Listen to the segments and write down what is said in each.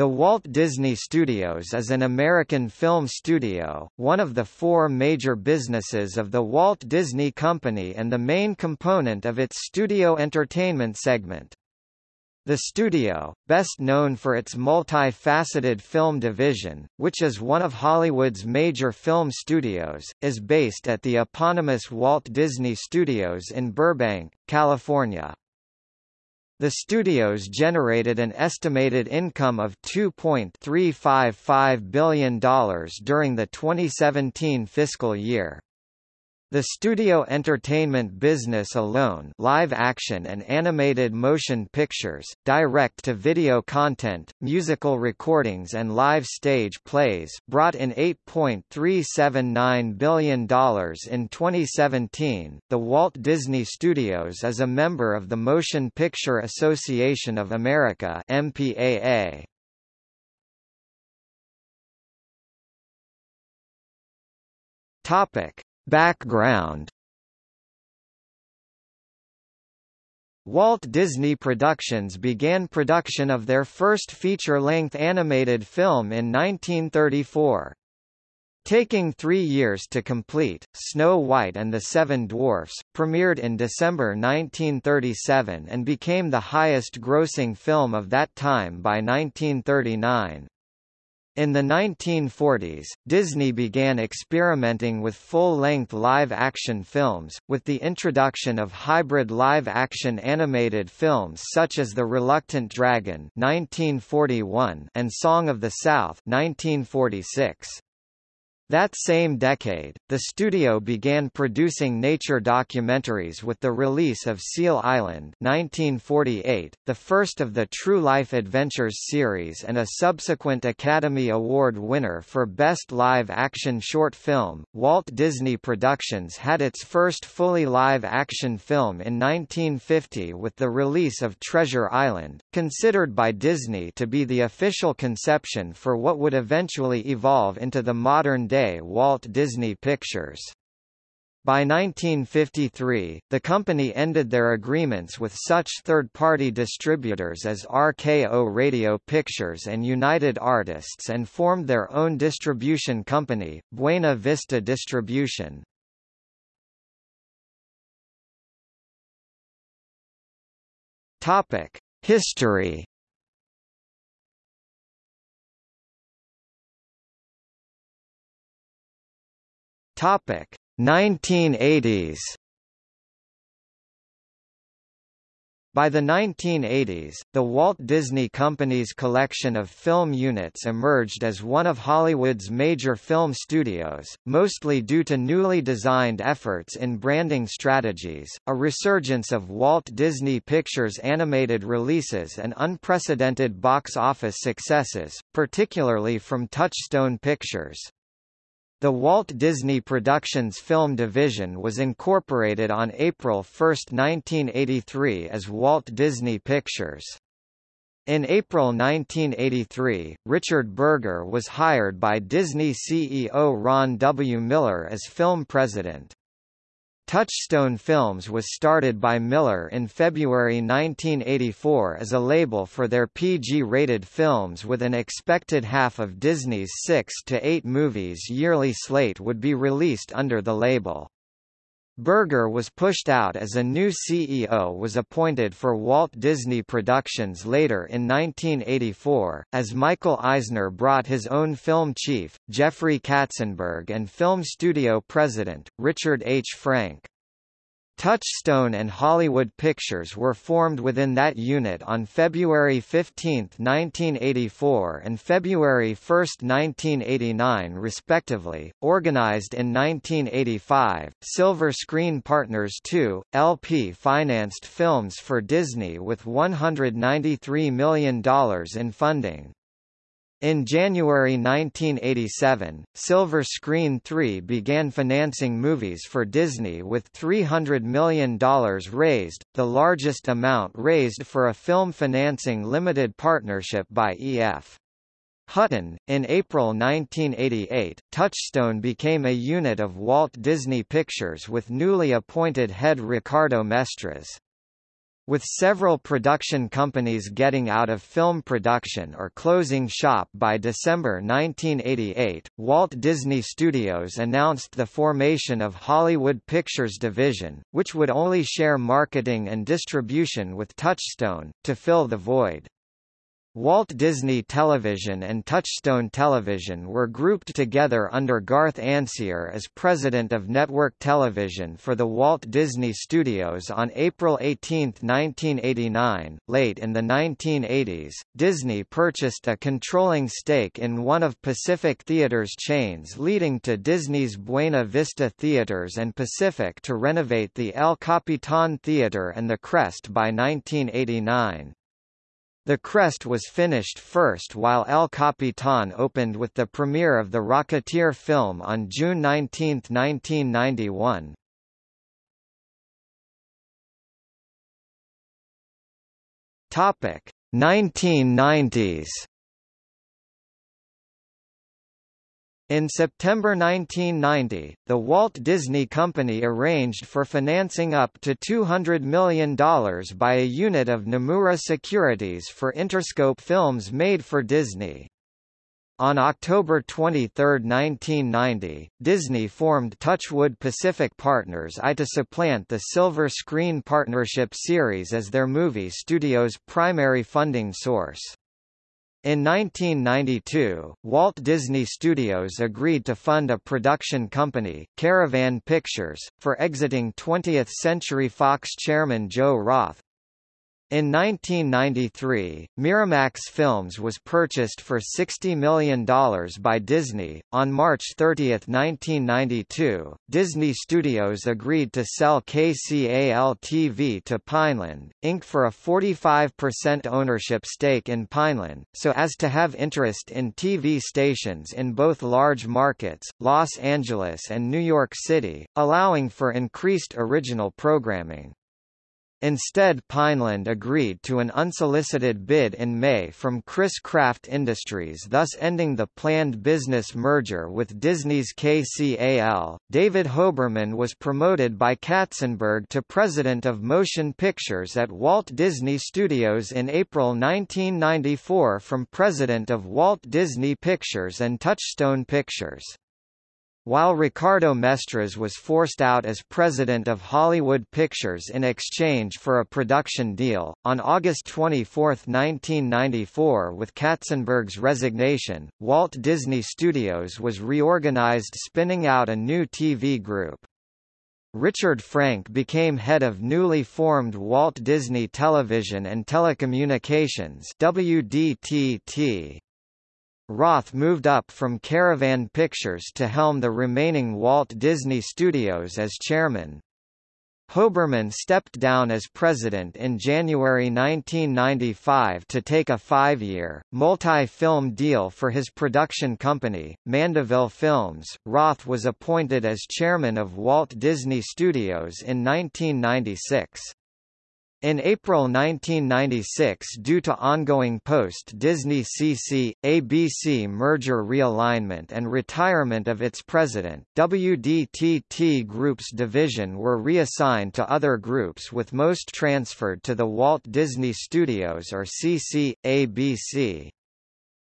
The Walt Disney Studios is an American film studio, one of the four major businesses of the Walt Disney Company and the main component of its studio entertainment segment. The studio, best known for its multi-faceted film division, which is one of Hollywood's major film studios, is based at the eponymous Walt Disney Studios in Burbank, California. The studios generated an estimated income of $2.355 billion during the 2017 fiscal year. The studio entertainment business alone live action and animated motion pictures, direct-to-video content, musical recordings and live stage plays brought in $8.379 billion in 2017. The Walt Disney Studios is a member of the Motion Picture Association of America MPAA. Topic Background Walt Disney Productions began production of their first feature-length animated film in 1934. Taking three years to complete, Snow White and the Seven Dwarfs, premiered in December 1937 and became the highest-grossing film of that time by 1939. In the 1940s, Disney began experimenting with full-length live-action films, with the introduction of hybrid live-action animated films such as The Reluctant Dragon 1941 and Song of the South 1946. That same decade, the studio began producing nature documentaries with the release of Seal Island 1948, the first of the True Life Adventures series and a subsequent Academy Award winner for Best Live-Action Short Film. Walt Disney Productions had its first fully live-action film in 1950 with the release of Treasure Island, considered by Disney to be the official conception for what would eventually evolve into the modern-day Walt Disney Pictures. By 1953, the company ended their agreements with such third-party distributors as RKO Radio Pictures and United Artists and formed their own distribution company, Buena Vista Distribution. History Topic 1980s. By the 1980s, the Walt Disney Company's collection of film units emerged as one of Hollywood's major film studios, mostly due to newly designed efforts in branding strategies, a resurgence of Walt Disney Pictures animated releases and unprecedented box office successes, particularly from Touchstone Pictures. The Walt Disney Productions film division was incorporated on April 1, 1983 as Walt Disney Pictures. In April 1983, Richard Berger was hired by Disney CEO Ron W. Miller as film president. Touchstone Films was started by Miller in February 1984 as a label for their PG-rated films with an expected half of Disney's six to eight movies yearly slate would be released under the label. Berger was pushed out as a new CEO was appointed for Walt Disney Productions later in 1984, as Michael Eisner brought his own film chief, Jeffrey Katzenberg and film studio president, Richard H. Frank. Touchstone and Hollywood Pictures were formed within that unit on February 15, 1984 and February 1, 1989 respectively. Organized in 1985, Silver Screen Partners II, LP financed films for Disney with $193 million in funding. In January 1987, Silver Screen 3 began financing movies for Disney with $300 million raised, the largest amount raised for a film financing limited partnership by E.F. Hutton. In April 1988, Touchstone became a unit of Walt Disney Pictures with newly appointed head Ricardo Mestres. With several production companies getting out of film production or closing shop by December 1988, Walt Disney Studios announced the formation of Hollywood Pictures Division, which would only share marketing and distribution with Touchstone, to fill the void. Walt Disney Television and Touchstone Television were grouped together under Garth Ancier as president of Network Television for the Walt Disney Studios on April 18, 1989. Late in the 1980s, Disney purchased a controlling stake in one of Pacific Theatres chains leading to Disney's Buena Vista Theaters and Pacific to renovate the El Capitan Theater and the Crest by 1989. The Crest was finished first while El Capitan opened with the premiere of the Rocketeer film on June 19, 1991. Topic 1990s In September 1990, the Walt Disney Company arranged for financing up to $200 million by a unit of Nomura Securities for Interscope films made for Disney. On October 23, 1990, Disney formed Touchwood Pacific Partners I to supplant the Silver Screen Partnership series as their movie studio's primary funding source. In 1992, Walt Disney Studios agreed to fund a production company, Caravan Pictures, for exiting 20th Century Fox chairman Joe Roth, in 1993, Miramax Films was purchased for $60 million by Disney. On March 30, 1992, Disney Studios agreed to sell KCAL-TV to Pineland, Inc. for a 45% ownership stake in Pineland, so as to have interest in TV stations in both large markets, Los Angeles and New York City, allowing for increased original programming. Instead Pineland agreed to an unsolicited bid in May from Chris-Craft Industries thus ending the planned business merger with Disney's KCAL. David Hoberman was promoted by Katzenberg to president of motion pictures at Walt Disney Studios in April 1994 from president of Walt Disney Pictures and Touchstone Pictures. While Ricardo Mestres was forced out as president of Hollywood Pictures in exchange for a production deal, on August 24, 1994 with Katzenberg's resignation, Walt Disney Studios was reorganized spinning out a new TV group. Richard Frank became head of newly formed Walt Disney Television and Telecommunications WDTT. Roth moved up from Caravan Pictures to helm the remaining Walt Disney Studios as chairman. Hoberman stepped down as president in January 1995 to take a five-year, multi-film deal for his production company, Mandeville Films. Roth was appointed as chairman of Walt Disney Studios in 1996. In April 1996 due to ongoing post-Disney CC, ABC merger realignment and retirement of its president, WDTT Group's division were reassigned to other groups with most transferred to the Walt Disney Studios or CC, ABC.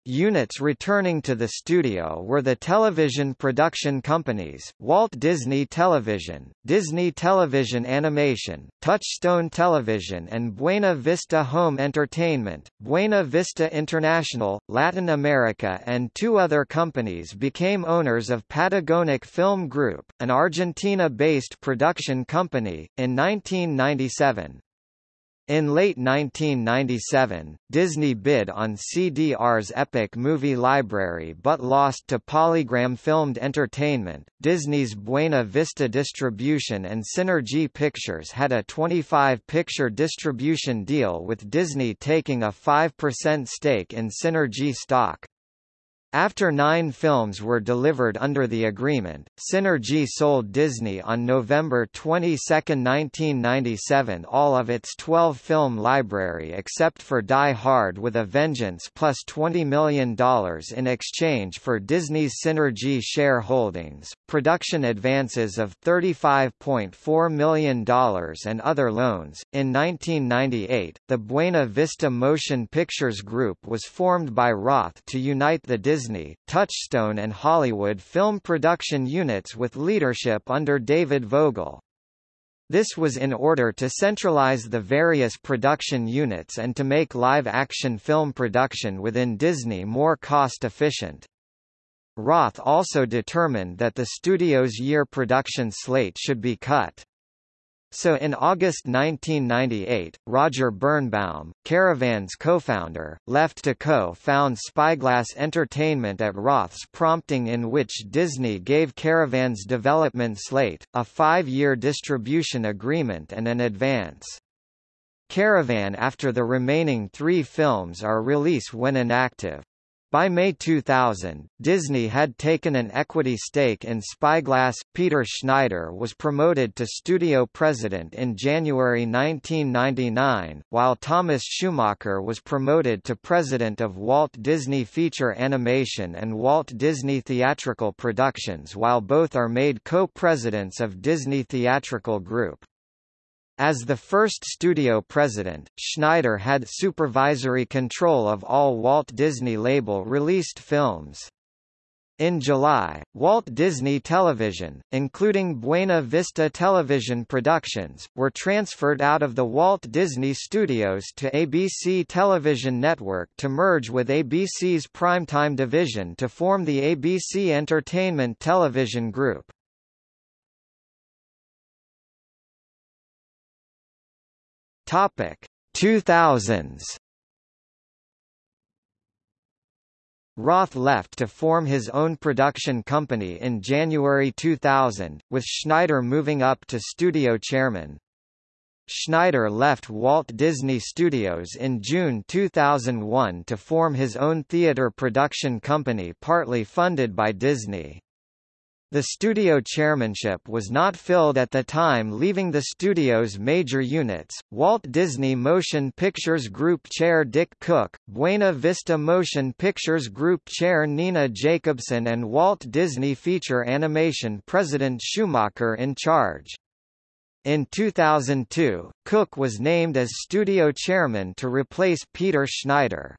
Units returning to the studio were the television production companies, Walt Disney Television, Disney Television Animation, Touchstone Television and Buena Vista Home Entertainment. Buena Vista International, Latin America and two other companies became owners of Patagonic Film Group, an Argentina-based production company, in 1997. In late 1997, Disney bid on CDR's Epic movie library but lost to Polygram Filmed Entertainment. Disney's Buena Vista Distribution and Cinergi Pictures had a 25 picture distribution deal with Disney taking a 5% stake in Cinergi stock. After nine films were delivered under the agreement, Cinergi sold Disney on November 22, 1997 all of its 12-film library except for Die Hard with a Vengeance plus $20 million in exchange for Disney's Cinergi shareholdings, production advances of $35.4 million and other loans. In 1998, the Buena Vista Motion Pictures Group was formed by Roth to unite the Disney Disney, Touchstone and Hollywood film production units with leadership under David Vogel. This was in order to centralize the various production units and to make live-action film production within Disney more cost-efficient. Roth also determined that the studio's year production slate should be cut. So in August 1998, Roger Birnbaum, Caravan's co-founder, left to co-found Spyglass Entertainment at Roth's prompting in which Disney gave Caravan's development slate, a five-year distribution agreement and an advance. Caravan after the remaining three films are released when inactive. By May 2000, Disney had taken an equity stake in Spyglass. Peter Schneider was promoted to studio president in January 1999, while Thomas Schumacher was promoted to president of Walt Disney Feature Animation and Walt Disney Theatrical Productions while both are made co-presidents of Disney Theatrical Group. As the first studio president, Schneider had supervisory control of all Walt Disney label-released films. In July, Walt Disney Television, including Buena Vista Television Productions, were transferred out of the Walt Disney Studios to ABC Television Network to merge with ABC's primetime division to form the ABC Entertainment Television Group. Topic 2000s Roth left to form his own production company in January 2000, with Schneider moving up to studio chairman. Schneider left Walt Disney Studios in June 2001 to form his own theater production company partly funded by Disney. The studio chairmanship was not filled at the time leaving the studio's major units, Walt Disney Motion Pictures Group Chair Dick Cook, Buena Vista Motion Pictures Group Chair Nina Jacobson and Walt Disney Feature Animation President Schumacher in charge. In 2002, Cook was named as studio chairman to replace Peter Schneider.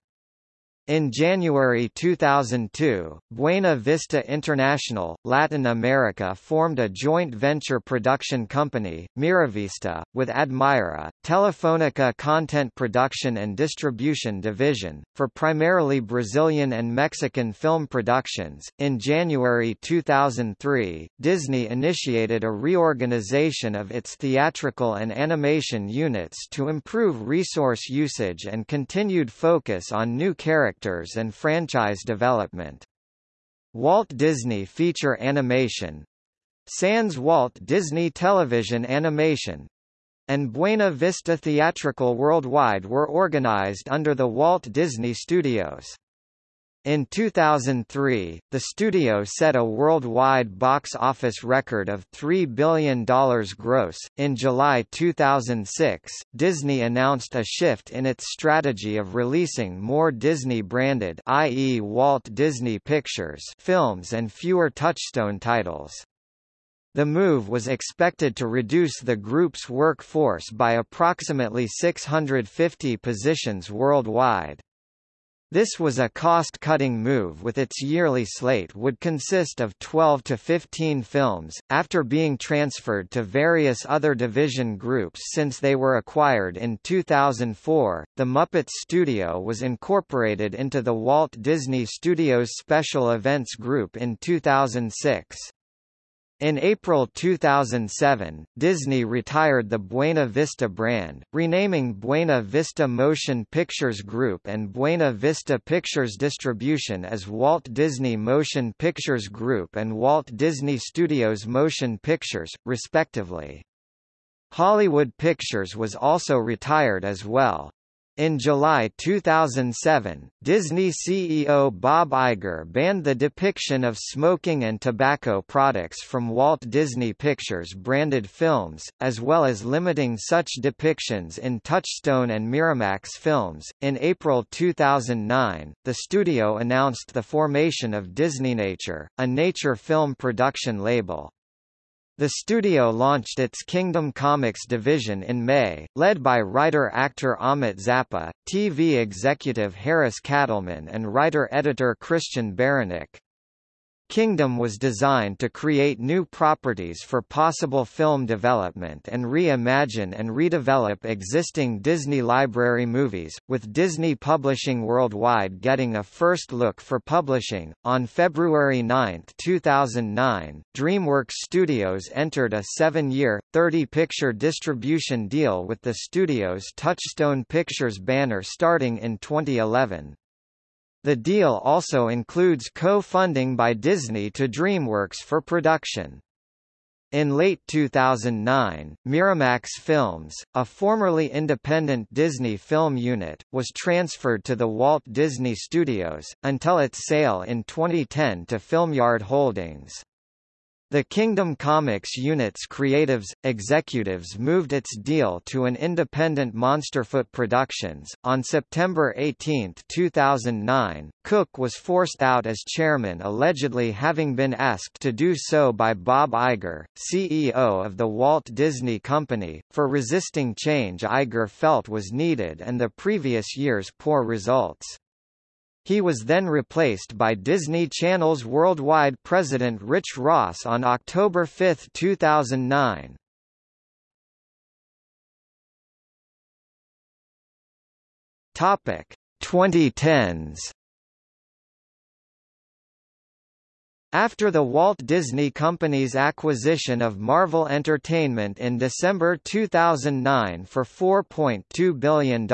In January 2002, Buena Vista International, Latin America formed a joint venture production company, Miravista, with Admira, Telefonica Content Production and Distribution Division, for primarily Brazilian and Mexican film productions. In January 2003, Disney initiated a reorganization of its theatrical and animation units to improve resource usage and continued focus on new characters characters and franchise development. Walt Disney Feature Animation Sans Walt Disney Television Animation and Buena Vista Theatrical Worldwide were organized under the Walt Disney Studios. In 2003, the studio set a worldwide box office record of $3 billion gross. In July 2006, Disney announced a shift in its strategy of releasing more Disney-branded i.e. Walt Disney Pictures films and fewer Touchstone titles. The move was expected to reduce the group's workforce by approximately 650 positions worldwide. This was a cost-cutting move with its yearly slate would consist of 12 to 15 films, after being transferred to various other division groups since they were acquired in 2004. The Muppets Studio was incorporated into the Walt Disney Studios Special Events Group in 2006. In April 2007, Disney retired the Buena Vista brand, renaming Buena Vista Motion Pictures Group and Buena Vista Pictures Distribution as Walt Disney Motion Pictures Group and Walt Disney Studios Motion Pictures, respectively. Hollywood Pictures was also retired as well. In July 2007, Disney CEO Bob Iger banned the depiction of smoking and tobacco products from Walt Disney Pictures branded films, as well as limiting such depictions in Touchstone and Miramax films. In April 2009, the studio announced the formation of Disney Nature, a nature film production label. The studio launched its Kingdom Comics division in May, led by writer-actor Ahmet Zappa, TV executive Harris Katleman and writer-editor Christian Beranek. Kingdom was designed to create new properties for possible film development and reimagine and redevelop existing Disney Library movies, with Disney Publishing Worldwide getting a first look for publishing. On February 9, 2009, DreamWorks Studios entered a seven year, 30 picture distribution deal with the studio's Touchstone Pictures banner starting in 2011. The deal also includes co-funding by Disney to DreamWorks for production. In late 2009, Miramax Films, a formerly independent Disney film unit, was transferred to the Walt Disney Studios, until its sale in 2010 to Filmyard Holdings. The Kingdom Comics unit's creatives, executives moved its deal to an independent Monsterfoot Productions. On September 18, 2009, Cook was forced out as chairman allegedly having been asked to do so by Bob Iger, CEO of the Walt Disney Company, for resisting change Iger felt was needed and the previous year's poor results. He was then replaced by Disney Channel's worldwide president Rich Ross on October 5, 2009. Topic 2010s After the Walt Disney Company's acquisition of Marvel Entertainment in December 2009 for $4.2 billion,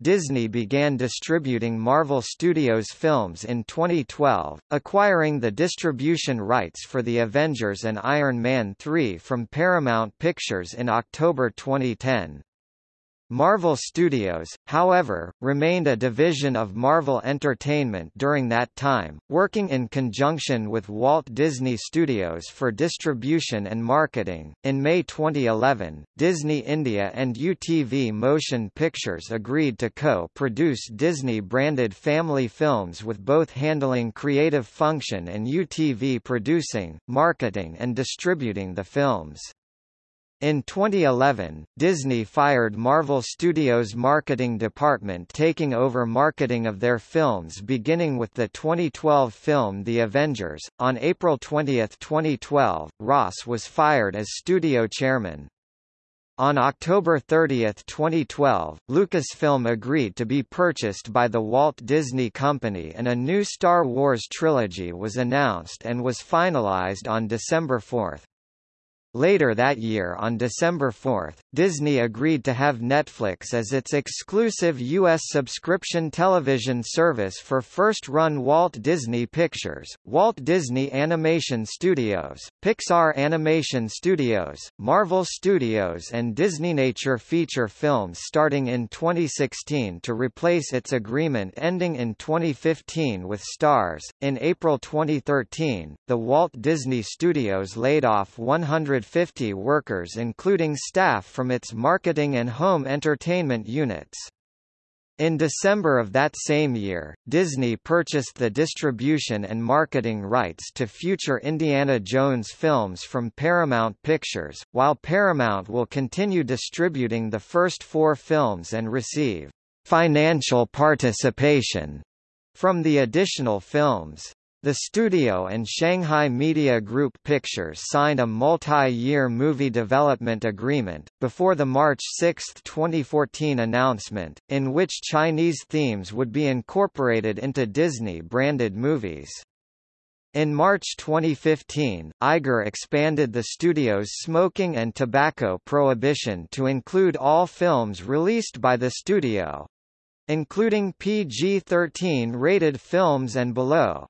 Disney began distributing Marvel Studios films in 2012, acquiring the distribution rights for The Avengers and Iron Man 3 from Paramount Pictures in October 2010. Marvel Studios, however, remained a division of Marvel Entertainment during that time, working in conjunction with Walt Disney Studios for distribution and marketing. In May 2011, Disney India and UTV Motion Pictures agreed to co-produce Disney-branded family films with both handling creative function and UTV producing, marketing and distributing the films. In 2011, Disney fired Marvel Studios' marketing department taking over marketing of their films beginning with the 2012 film The Avengers. On April 20, 2012, Ross was fired as studio chairman. On October 30, 2012, Lucasfilm agreed to be purchased by the Walt Disney Company and a new Star Wars trilogy was announced and was finalized on December 4. Later that year on December 4, Disney agreed to have Netflix as its exclusive U.S. subscription television service for first-run Walt Disney Pictures, Walt Disney Animation Studios, Pixar Animation Studios, Marvel Studios and Disney Nature feature films starting in 2016 to replace its agreement ending in 2015 with Starz. In April 2013, the Walt Disney Studios laid off 100 150 workers including staff from its marketing and home entertainment units. In December of that same year, Disney purchased the distribution and marketing rights to future Indiana Jones films from Paramount Pictures, while Paramount will continue distributing the first four films and receive financial participation from the additional films. The studio and Shanghai Media Group Pictures signed a multi-year movie development agreement, before the March 6, 2014 announcement, in which Chinese themes would be incorporated into Disney-branded movies. In March 2015, Iger expanded the studio's smoking and tobacco prohibition to include all films released by the studio including PG-13 rated films and below.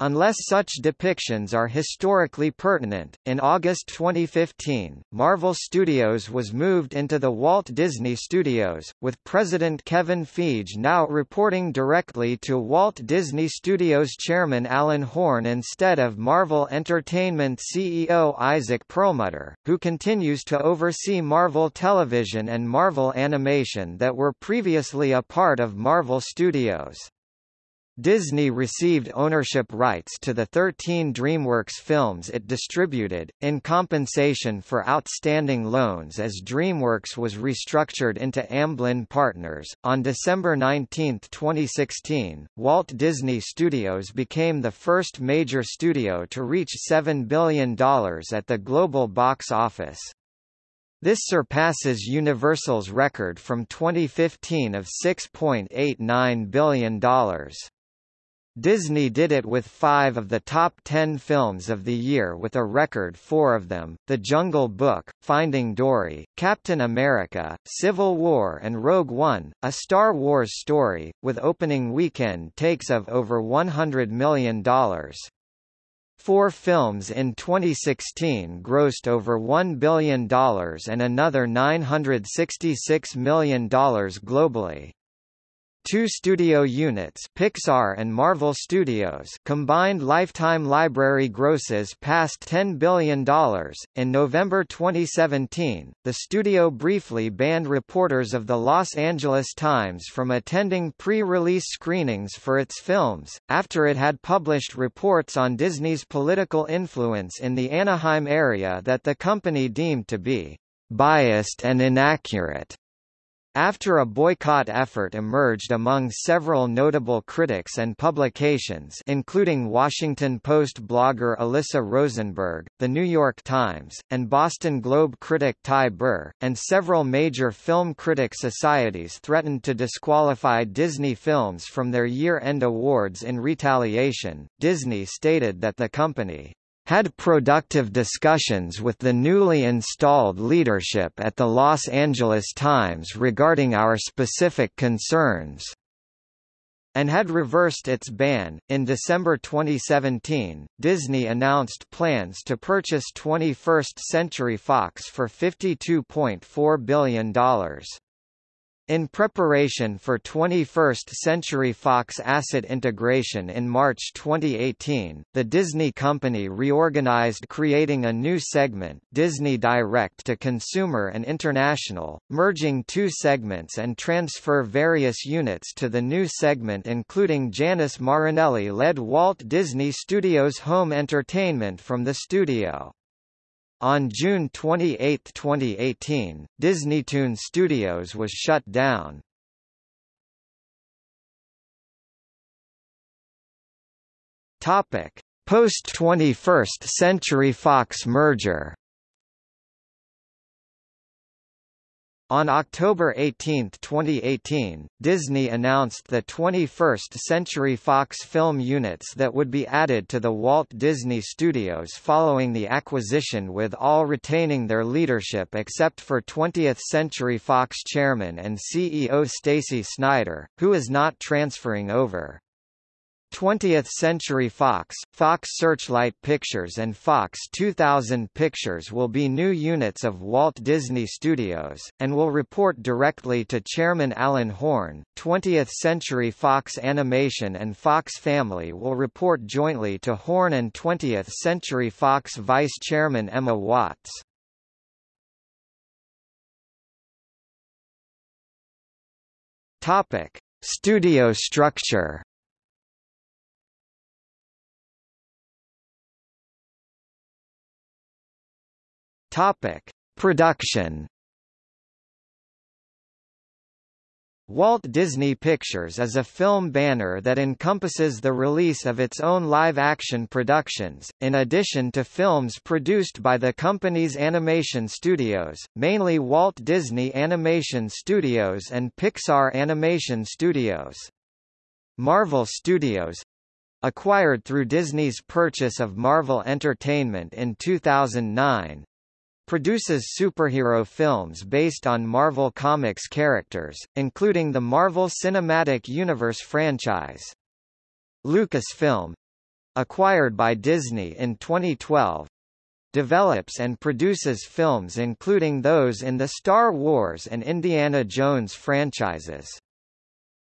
Unless such depictions are historically pertinent. In August 2015, Marvel Studios was moved into the Walt Disney Studios, with President Kevin Feige now reporting directly to Walt Disney Studios chairman Alan Horn instead of Marvel Entertainment CEO Isaac Perlmutter, who continues to oversee Marvel Television and Marvel Animation that were previously a part of Marvel Studios. Disney received ownership rights to the 13 DreamWorks films it distributed, in compensation for outstanding loans as DreamWorks was restructured into Amblin Partners. On December 19, 2016, Walt Disney Studios became the first major studio to reach $7 billion at the global box office. This surpasses Universal's record from 2015 of $6.89 billion. Disney did it with five of the top ten films of the year with a record four of them, The Jungle Book, Finding Dory, Captain America, Civil War and Rogue One, a Star Wars story, with opening weekend takes of over $100 million. Four films in 2016 grossed over $1 billion and another $966 million globally. Two studio units Pixar and Marvel Studios combined lifetime library grosses passed $10 billion. In November 2017, the studio briefly banned reporters of the Los Angeles Times from attending pre-release screenings for its films, after it had published reports on Disney's political influence in the Anaheim area that the company deemed to be biased and inaccurate. After a boycott effort emerged among several notable critics and publications including Washington Post blogger Alyssa Rosenberg, The New York Times, and Boston Globe critic Ty Burr, and several major film critic societies threatened to disqualify Disney films from their year-end awards in retaliation, Disney stated that the company had productive discussions with the newly installed leadership at the Los Angeles Times regarding our specific concerns and had reversed its ban. In December 2017, Disney announced plans to purchase 21st Century Fox for $52.4 billion. In preparation for 21st Century Fox asset integration in March 2018, the Disney Company reorganized creating a new segment Disney Direct to Consumer and International, merging two segments and transfer various units to the new segment including Janice Marinelli-led Walt Disney Studios Home Entertainment from the studio. On June 28, 2018, DisneyToon Studios was shut down. Topic: Post-21st Century Fox merger On October 18, 2018, Disney announced the 21st Century Fox film units that would be added to the Walt Disney Studios following the acquisition with all retaining their leadership except for 20th Century Fox chairman and CEO Stacey Snider, who is not transferring over. 20th Century Fox, Fox Searchlight Pictures and Fox 2000 Pictures will be new units of Walt Disney Studios, and will report directly to Chairman Alan Horn. 20th Century Fox Animation and Fox Family will report jointly to Horn and 20th Century Fox Vice Chairman Emma Watts. Topic: Studio structure Topic: Production. Walt Disney Pictures is a film banner that encompasses the release of its own live-action productions, in addition to films produced by the company's animation studios, mainly Walt Disney Animation Studios and Pixar Animation Studios. Marvel Studios acquired through Disney's purchase of Marvel Entertainment in 2009, produces superhero films based on Marvel Comics characters, including the Marvel Cinematic Universe franchise. Lucasfilm acquired by Disney in 2012, develops and produces films including those in the Star Wars and Indiana Jones franchises.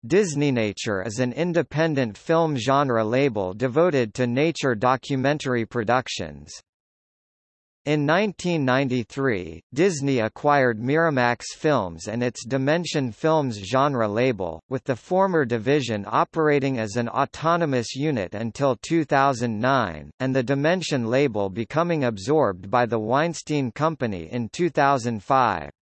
DisneyNature is an independent film genre label devoted to nature documentary productions. In 1993, Disney acquired Miramax Films and its Dimension Films genre label, with the former division operating as an autonomous unit until 2009, and the Dimension label becoming absorbed by the Weinstein Company in 2005.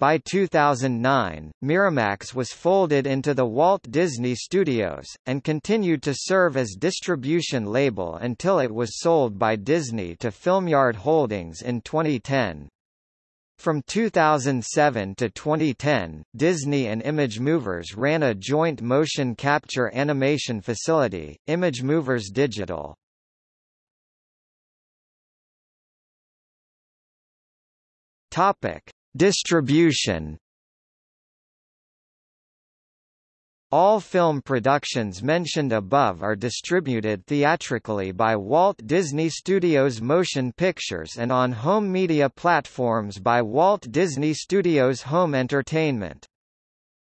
By 2009, Miramax was folded into the Walt Disney Studios, and continued to serve as distribution label until it was sold by Disney to Filmyard Holdings in 2010. From 2007 to 2010, Disney and Image Movers ran a joint motion capture animation facility, Image Movers Digital. Topic: Distribution All film productions mentioned above are distributed theatrically by Walt Disney Studios Motion Pictures and on home media platforms by Walt Disney Studios Home Entertainment.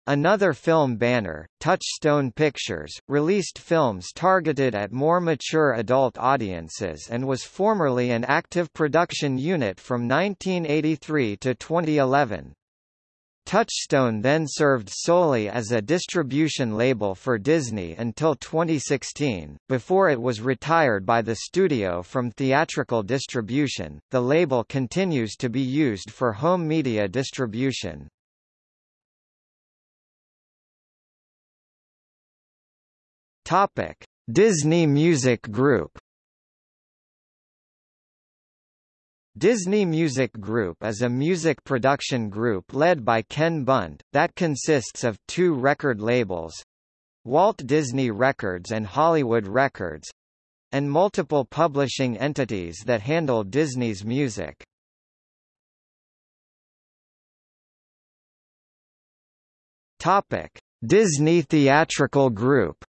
Another film banner, Touchstone Pictures, released films targeted at more mature adult audiences and was formerly an active production unit from 1983 to 2011. Touchstone then served solely as a distribution label for Disney until 2016, before it was retired by the studio from theatrical distribution. The label continues to be used for home media distribution. Topic: Disney Music Group. Disney Music Group is a music production group led by Ken Bunt, that consists of two record labels Walt Disney Records and Hollywood Records and multiple publishing entities that handle Disney's music. Topic: Disney Theatrical Group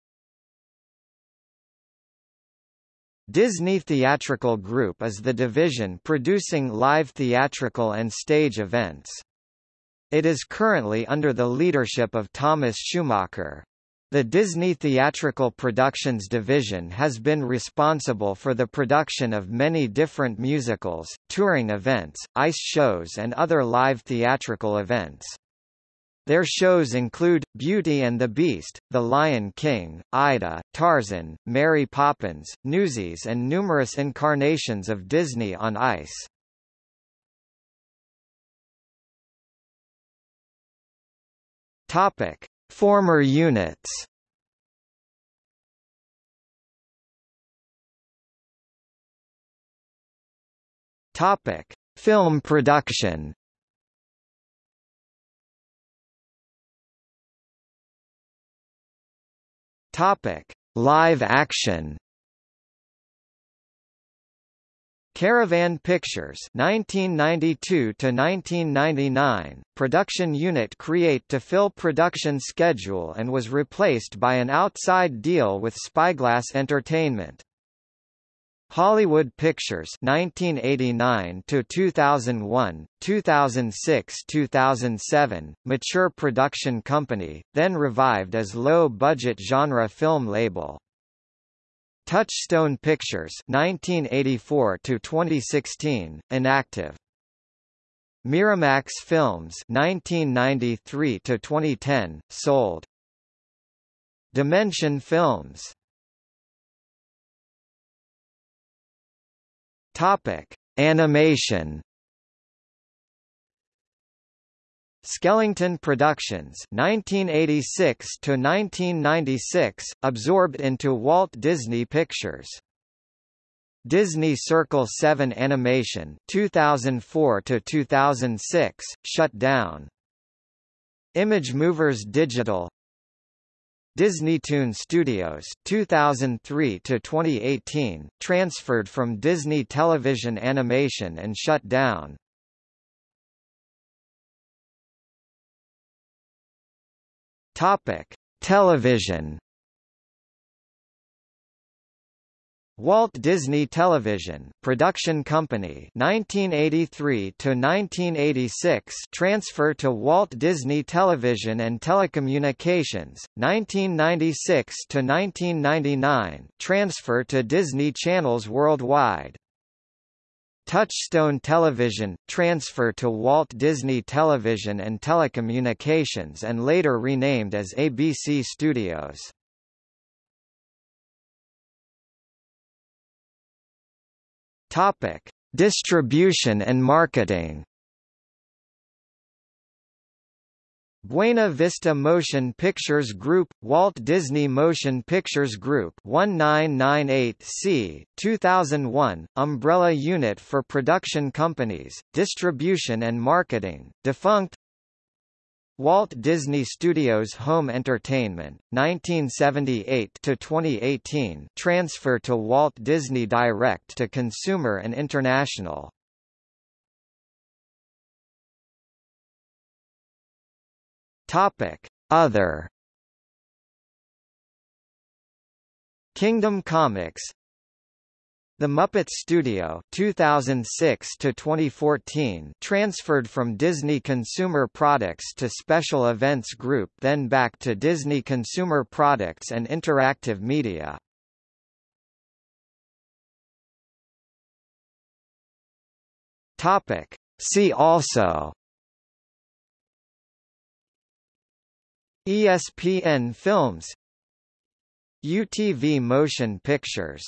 Disney Theatrical Group is the division producing live theatrical and stage events. It is currently under the leadership of Thomas Schumacher. The Disney Theatrical Productions division has been responsible for the production of many different musicals, touring events, ice shows and other live theatrical events. Their shows include, Beauty and the Beast, The Lion King, Aida, Tarzan, Mary Poppins, Newsies and numerous incarnations of Disney on Ice. Topic. Former units Topic. Film production Topic: Live action. Caravan Pictures 1992 to 1999 production unit create to fill production schedule and was replaced by an outside deal with Spyglass Entertainment. Hollywood Pictures 1989 to 2001, 2006-2007, mature production company, then revived as low-budget genre film label. Touchstone Pictures 1984 to 2016, inactive. Miramax Films 1993 to 2010, sold. Dimension Films Topic: Animation. Skellington Productions 1986 to 1996 absorbed into Walt Disney Pictures Disney Circle 7 Animation 2004 to 2006 shut down Image Movers Digital Disneytoon Studios 2003 to 2018 transferred from Disney Television Animation and shut down. Topic: Television Walt Disney Television Production Company 1983 to 1986 transfer to Walt Disney Television and Telecommunications 1996 to 1999 transfer to Disney Channels Worldwide. Touchstone Television transfer to Walt Disney Television and Telecommunications and later renamed as ABC Studios Topic: Distribution and marketing. Buena Vista Motion Pictures Group, Walt Disney Motion Pictures Group 1998C, 2001, umbrella unit for production companies, distribution and marketing, defunct Walt Disney Studios Home Entertainment, 1978 to 2018, transfer to Walt Disney Direct to Consumer and International. Other Kingdom Comics the Muppet Studio 2006 to 2014 transferred from Disney Consumer Products to Special Events Group then back to Disney Consumer Products and Interactive Media. Topic. See also. ESPN Films. UTV Motion Pictures